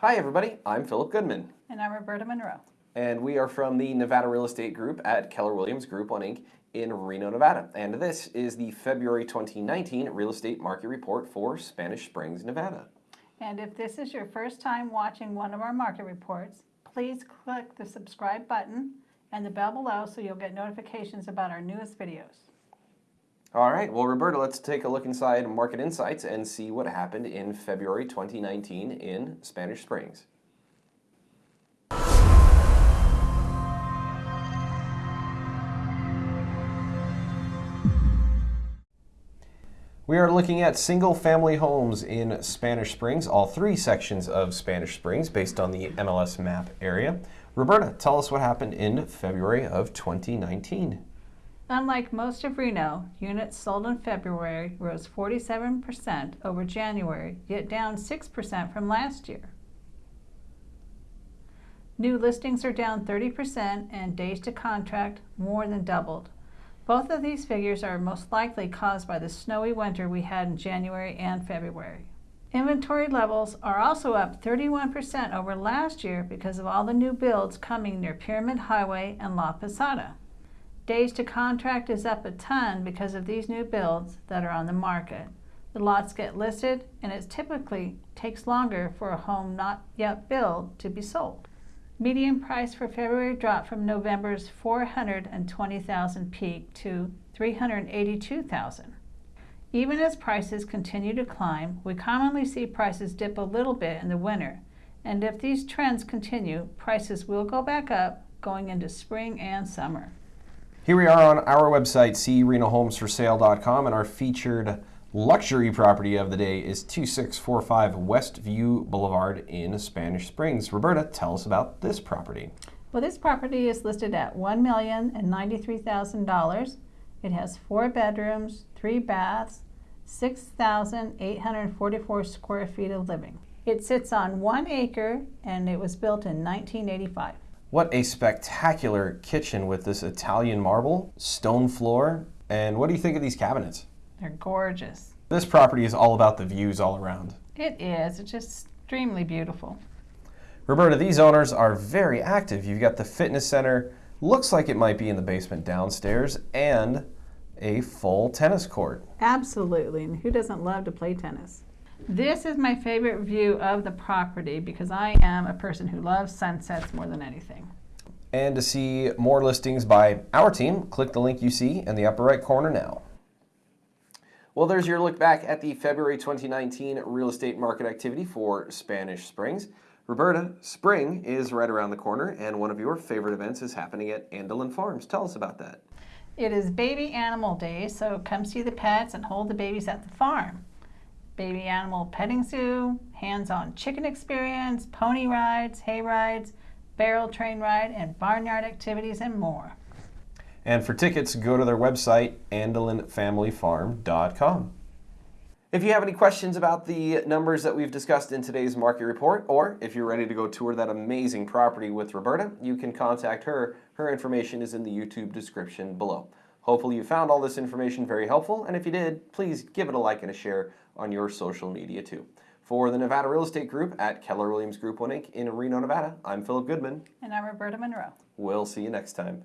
Hi, everybody. I'm Philip Goodman, And I'm Roberta Monroe. and we are from the Nevada Real Estate Group at Keller Williams Group One Inc. in Reno, Nevada. And this is the February 2019 Real Estate Market Report for Spanish Springs, Nevada. And if this is your first time watching one of our market reports, please click the subscribe button and the bell below so you'll get notifications about our newest videos. All right, well, Roberta, let's take a look inside Market Insights and see what happened in February 2019 in Spanish Springs. We are looking at single family homes in Spanish Springs, all three sections of Spanish Springs based on the MLS map area. Roberta, tell us what happened in February of 2019. Unlike most of Reno, units sold in February rose 47% over January, yet down 6% from last year. New listings are down 30% and days to contract more than doubled. Both of these figures are most likely caused by the snowy winter we had in January and February. Inventory levels are also up 31% over last year because of all the new builds coming near Pyramid Highway and La Posada. Days to contract is up a ton because of these new builds that are on the market. The lots get listed and it typically takes longer for a home not yet built to be sold. Median price for February dropped from November's 420,000 peak to 382,000. Even as prices continue to climb, we commonly see prices dip a little bit in the winter. And if these trends continue, prices will go back up going into spring and summer. Here we are on our website, crenohomesforsale.com, and our featured luxury property of the day is 2645 Westview Boulevard in Spanish Springs. Roberta, tell us about this property. Well, this property is listed at $1,093,000. It has four bedrooms, three baths, 6,844 square feet of living. It sits on one acre and it was built in 1985. What a spectacular kitchen with this Italian marble, stone floor, and what do you think of these cabinets? They're gorgeous. This property is all about the views all around. It is. It's just extremely beautiful. Roberta, these owners are very active. You've got the fitness center, looks like it might be in the basement downstairs, and a full tennis court. Absolutely. And who doesn't love to play tennis? This is my favorite view of the property because I am a person who loves sunsets more than anything. And to see more listings by our team, click the link you see in the upper right corner now. Well, there's your look back at the February 2019 real estate market activity for Spanish Springs. Roberta, spring is right around the corner, and one of your favorite events is happening at Andelin Farms. Tell us about that. It is baby animal day, so come see the pets and hold the babies at the farm. Baby animal petting zoo, hands-on chicken experience, pony rides, hay rides, barrel train ride, and barnyard activities and more. And for tickets, go to their website, andelinfamilyfarm.com. If you have any questions about the numbers that we've discussed in today's market report, or if you're ready to go tour that amazing property with Roberta, you can contact her. Her information is in the YouTube description below. Hopefully you found all this information very helpful, and if you did, please give it a like and a share on your social media too. For the Nevada Real Estate Group at Keller Williams Group 1 Inc. in Reno, Nevada, I'm Philip Goodman. And I'm Roberta Monroe. We'll see you next time.